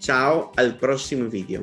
Ciao al prossimo video.